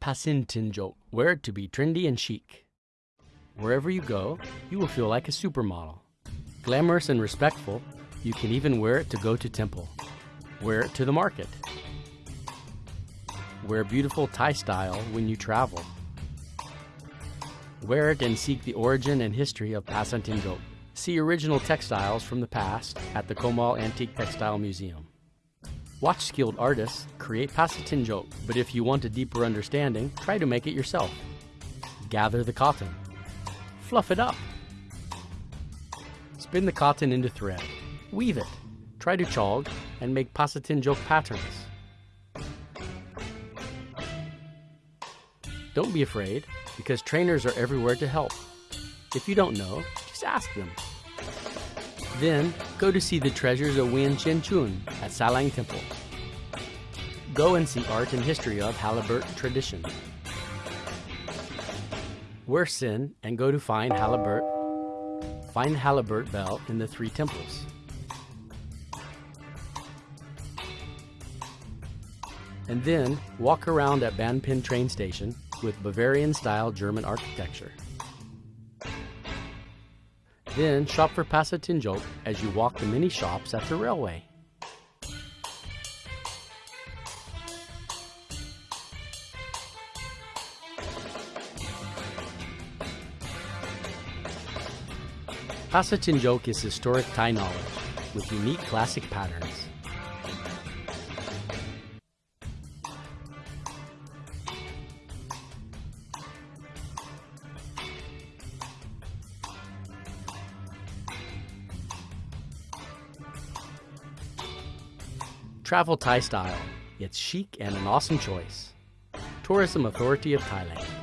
Pasintinjok, wear it to be trendy and chic. Wherever you go, you will feel like a supermodel. Glamorous and respectful, you can even wear it to go to temple. Wear it to the market. Wear beautiful Thai style when you travel. Wear it and seek the origin and history of Pasantinjok. See original textiles from the past at the Komal Antique Textile Museum. Watch skilled artists create Pasatinjok, but if you want a deeper understanding, try to make it yourself. Gather the cotton. Fluff it up. Spin the cotton into thread. Weave it. Try to chog and make Pasatinjok patterns. Don't be afraid, because trainers are everywhere to help. If you don't know, just ask them. Then, go to see the treasures of Wien Chen Chun at Salang Temple. Go and see art and history of Halibut tradition. Wear sin and go to find Halibut. Find Halibut bell in the three temples. And then walk around at Banpin train station with Bavarian-style German architecture. Then shop for Pasatinjok as you walk the many shops at the railway. Pasatinjok is historic Thai knowledge with unique classic patterns. Travel Thai style. It's chic and an awesome choice. Tourism Authority of Thailand.